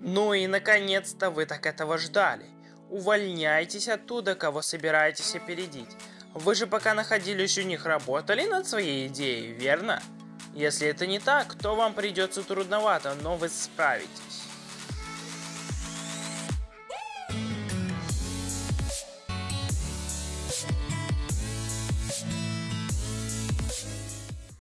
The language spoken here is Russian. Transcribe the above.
Ну и наконец-то вы так этого ждали. Увольняйтесь оттуда, кого собираетесь опередить. Вы же пока находились у них работали над своей идеей, верно? Если это не так, то вам придется трудновато, но вы справитесь.